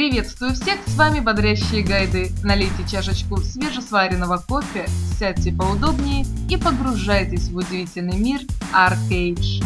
Приветствую всех, с вами Бодрящие Гайды. Налейте чашечку свежесваренного кофе, сядьте поудобнее и погружайтесь в удивительный мир Arcade.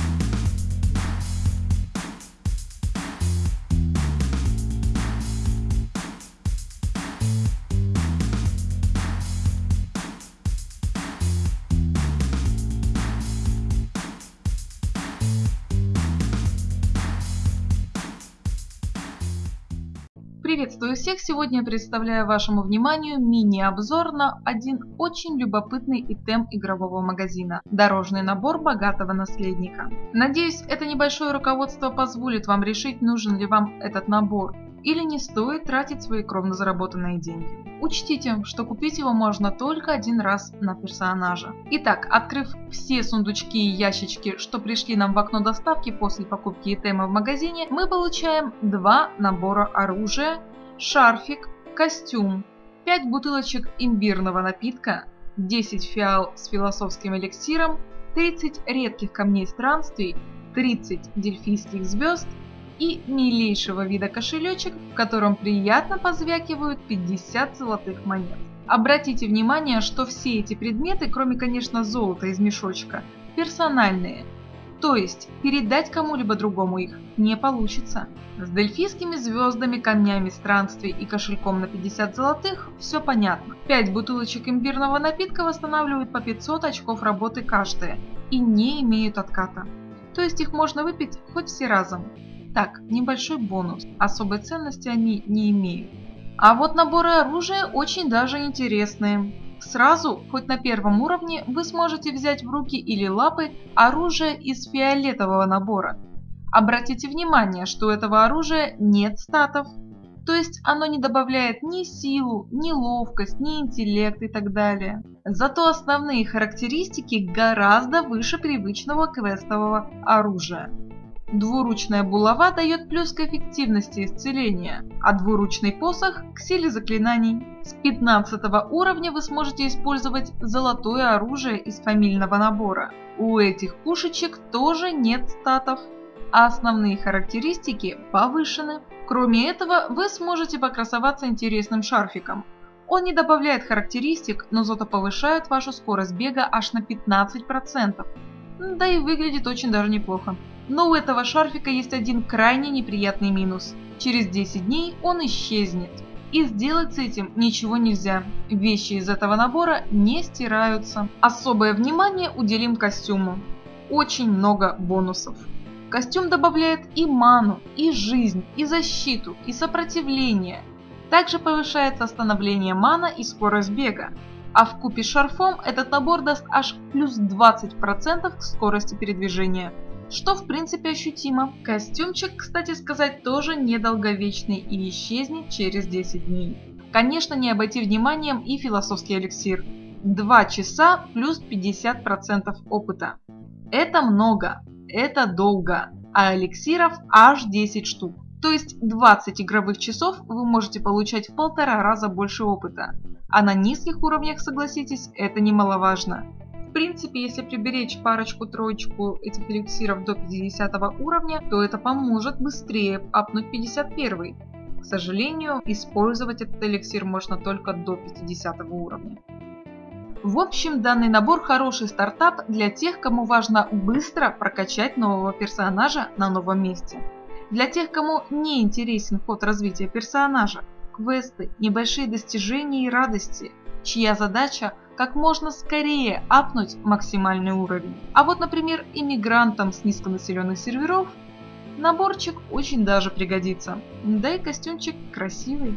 Приветствую всех! Сегодня я представляю вашему вниманию мини-обзор на один очень любопытный итем игрового магазина – дорожный набор богатого наследника. Надеюсь, это небольшое руководство позволит вам решить, нужен ли вам этот набор или не стоит тратить свои кровно заработанные деньги. Учтите, что купить его можно только один раз на персонажа. Итак, открыв все сундучки и ящички, что пришли нам в окно доставки после покупки итема в магазине, мы получаем два набора оружия, шарфик, костюм, 5 бутылочек имбирного напитка, 10 фиал с философским эликсиром, 30 редких камней странствий, 30 дельфийских звезд и милейшего вида кошелечек, в котором приятно позвякивают 50 золотых монет. Обратите внимание, что все эти предметы, кроме, конечно, золота из мешочка, персональные. То есть передать кому-либо другому их не получится. С дельфийскими звездами, камнями странствий и кошельком на 50 золотых все понятно. 5 бутылочек имбирного напитка восстанавливают по 500 очков работы каждая и не имеют отката. То есть их можно выпить хоть все разом. Так, небольшой бонус. Особой ценности они не имеют. А вот наборы оружия очень даже интересные. Сразу, хоть на первом уровне, вы сможете взять в руки или лапы оружие из фиолетового набора. Обратите внимание, что у этого оружия нет статов. То есть оно не добавляет ни силу, ни ловкость, ни интеллект и так далее. Зато основные характеристики гораздо выше привычного квестового оружия. Двуручная булава дает плюс к эффективности исцеления, а двуручный посох – к силе заклинаний. С 15 уровня вы сможете использовать золотое оружие из фамильного набора. У этих пушечек тоже нет статов, а основные характеристики повышены. Кроме этого, вы сможете покрасоваться интересным шарфиком. Он не добавляет характеристик, но зато повышает вашу скорость бега аж на 15%. Да и выглядит очень даже неплохо. Но у этого шарфика есть один крайне неприятный минус. Через 10 дней он исчезнет. И сделать с этим ничего нельзя. Вещи из этого набора не стираются. Особое внимание уделим костюму. Очень много бонусов. Костюм добавляет и ману, и жизнь, и защиту, и сопротивление. Также повышается остановление мана и скорость бега. А в купе с шарфом этот набор даст аж плюс 20% к скорости передвижения что в принципе ощутимо. Костюмчик, кстати сказать, тоже недолговечный и исчезнет через 10 дней. Конечно, не обойти вниманием и философский эликсир. 2 часа плюс 50% опыта. Это много, это долго, а эликсиров аж 10 штук. То есть 20 игровых часов вы можете получать в полтора раза больше опыта. А на низких уровнях, согласитесь, это немаловажно принципе, если приберечь парочку-троечку этих эликсиров до 50 уровня, то это поможет быстрее апнуть 51. К сожалению, использовать этот эликсир можно только до 50 уровня. В общем, данный набор хороший стартап для тех, кому важно быстро прокачать нового персонажа на новом месте. Для тех, кому не интересен ход развития персонажа, квесты, небольшие достижения и радости, чья задача как можно скорее апнуть максимальный уровень. А вот, например, иммигрантам с низконаселенных серверов наборчик очень даже пригодится. Да и костюмчик красивый.